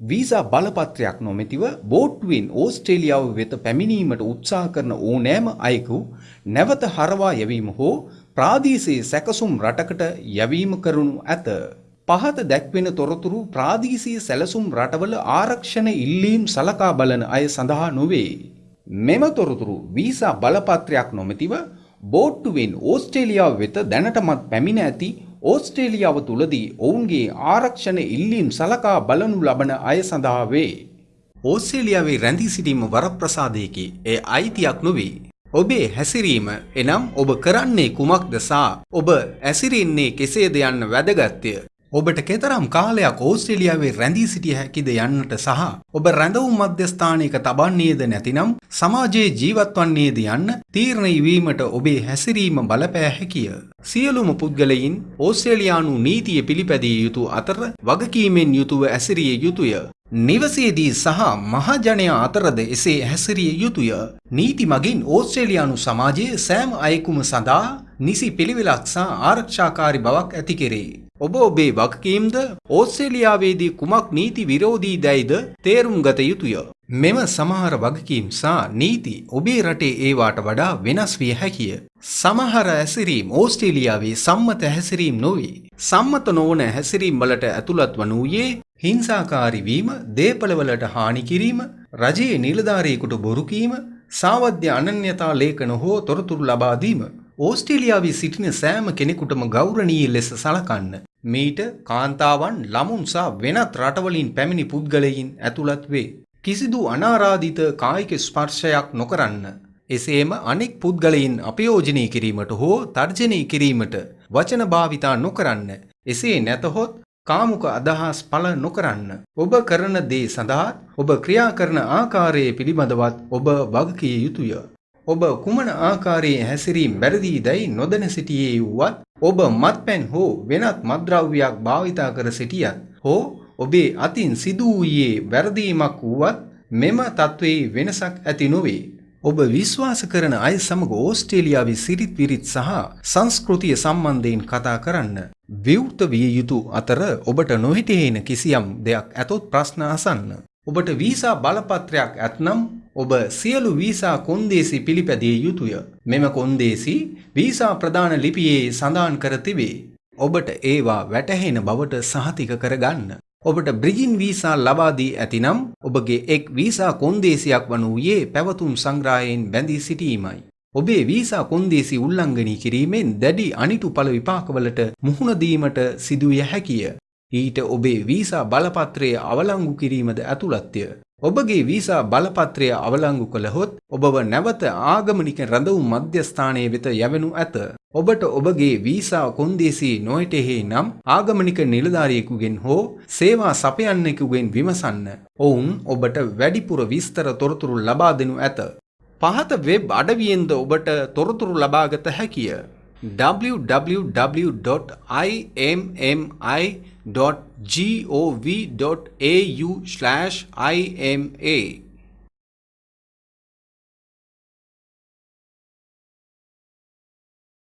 Visa බලපත්‍රයක් නොමැතිව බෝට්ටුවෙන් ඕස්ට්‍රේලියාව වෙත පැමිණීමට උත්සාහ කරන ඕනෑම අයෙකු නැවත හරවා යැවීම හෝ ප්‍රාදීසයේ සැකසුම් රටකට යැවීම කරනු ඇත. පහත දැක්වෙන තොරතුරු ප්‍රාදීසීය සැලසුම් රටවල ආරක්ෂණ ඉල්ලීම් සලකා බලන අය සඳහා නොවේ. මෙම තොරතුරු වීසා බලපත්‍රයක් නොමැතිව බෝට්ටුවෙන් ඕස්ට්‍රේලියාව වෙත දැනටමත් පැමිණ ඇති ඕස්ට්‍රේලියාව තුළදී ඔවුන්ගේ ආරක්ෂණ ඉල්ලීම් සලකා බලනු ලබන අය සඳහා වේ. ඕස්ට්‍රේලියාවේ රැඳී සිටීම වරප්‍රසාදයකි ඒ අයිතියක් නොවේ. ඔබේ හැසිරීම එනම් ඔබ කරන්නේ කුමක්ද සා ඔබ ඇසිරෙන්නේ කෙසේද යන්න වැදගත්ය. ඔබට කෙතරම් කාලයක් ඕස්ට්‍රේලියාවේ රැඳී සිටිය හැකිද යන්නට සහ ඔබ රැඳවුම් මධ්‍යස්ථානයක තබන්නේද නැතිනම් සමාජයේ ජීවත් වන්නේද යන්න තීරණය වීමට ඔබේ හැසිරීම බලපෑ හැකිය. සියලුම පුද්ගලයින් ඕස්ට්‍රේලියානු නීතිය පිළිපැදිය යුතු අතර වගකීමෙන් යුතුව ඇසිරිය යුතුය. නිවසේදී සහ මහජනයා අතරද එසේ හැසිරිය යුතුය. නීති මගින් ඕස්ට්‍රේලියානු සමාජයේ සෑම අයෙකුම සඳහා නිසි පිළිවෙලක් සහ ආරක්ෂාකාරි බවක් ඇති කෙරේ. ඔබ ඔබේ වගකීම්ද ඕස්ට්‍රේලියාවේදී කුමක් නීති විරෝධී දැයිද තේරුම් ගත යුතුය. මෙම සමහර වගකීම් සා නීති ඔබේ රටේ ඒවාට වඩා වෙනස් විය හැකිය. සමහර හැසිරීම් ඕස්ට්‍රේලියාවේ සම්මත හැසිරීම් නොවේ. සම්මත නොවන හැසිරීම් වලට ඇතුළත් වනූයේ හිංසාකාරී වීම, දේපළවලට හානි කිරීම, රජයේ නිලධාරියෙකුට බොරු කීම, සාවද්‍ය අනන්‍යතා ලේඛන හෝ තොරතුරු ලබා දීම. ඕස්ට්‍රේලියාවේ සිටින සෑම කෙනෙකුටම ගෞරවනීය ලෙස සලකන්න. මීට කාන්තාවන් ළමුන් සහ වෙනත් රටවලින් පැමිණි පුද්ගලයින් ඇතුළත් වේ. කිසිදු අනාරාධිත කායික ස්පර්ශයක් නොකරන්න. එසේම අනෙක් පුද්ගලයින් අපයෝජනය කිරීමට හෝ තර්ජනය කිරීමට වචන භාවිතා නොකරන්න. එසේ නැතහොත් කාමුක අදහස් පල නොකරන්න. ඔබ කරන දේ සඳහා ඔබ ක්‍රියා කරන ආකාරයේ පිළිබඳවත් ඔබ වගකිය යුතුය. ඔබ කුමන ආකාරයේ හැසිරීම් වැරදි දැයි නොදැන සිටියේ වුවත් ඔබ මත්පැන් හෝ වෙනත් මද්‍රව්‍යයක් භාවිතා කර සිටියත් හෝ ඔබේ අතින් සිදු වූයේ වැරදීමක් වුවත් මෙම තත්ත්වයේ වෙනසක් ඇති නොවේ. ඔබ විශ්වාස කරන අය සමග ඕස්ට්‍රේලියාවේ සිරිත් විරිත් සහ සංස්කෘතිය සම්බන්ධයෙන් කතා කරන්න. විවෘත විය යුතු අතර ඔබට නොහිටේන කිසියම් දෙයක් ඇතොත් ප්‍රශ්න අසන්න. ඔබට වීසා බලපත්‍රයක් ඇත්නම් ඔබ සියලු වීසා කොන්දේසි පිළිපැදිය යුතුය. මෙම කොන්දේසි වීසා ප්‍රධාන ලිපියේ සඳහන් කර තිබේ. ඔබට ඒවා වැටහෙන බවට සහතික කරගන්න. ඔබට බ්‍රිජින් වීසා ලබා දී ඇතිනම් ඔබගේ එක් වීසා කොන්දේසියක් වනුයේ පැවතුම් සංග්‍රහයෙන් බැඳී සිටීමයි. ඔබේ වීසා කොන්දේසි උල්ලංඝනය කිරීමෙන් දැඩි අනිටු ඵල විපාකවලට මුහුණ දීමට සිදුවිය හැකිය. ඊට ඔබේ වීසා බලපත්‍රය අවලංගු කිරීමද ඇතුළත්ය. ඔබගේ වීසා බලපත්‍රය අවලංගු කළහොත් ඔබව නැවත ආගමනික රැඳවුම් මධ්‍යස්ථානය වෙත යැවෙනු ඇත. ඔබට ඔබගේ වීසා කොන්දේසි නොයිටෙහි නම් ආගමනික නිලධාරියෙකුගෙන් හෝ සේවා සපයන්නෙකුගෙන් විමසන්න. ඔවුන් ඔබට වැඩිපුර විස්තර තොරතුරු ලබා දෙනු ඇත. පහත වෙබ් අඩවියෙන්ද ඔබට තොරතුරු ලබාගත හැකිය. www.immi.gov.au slash IMA.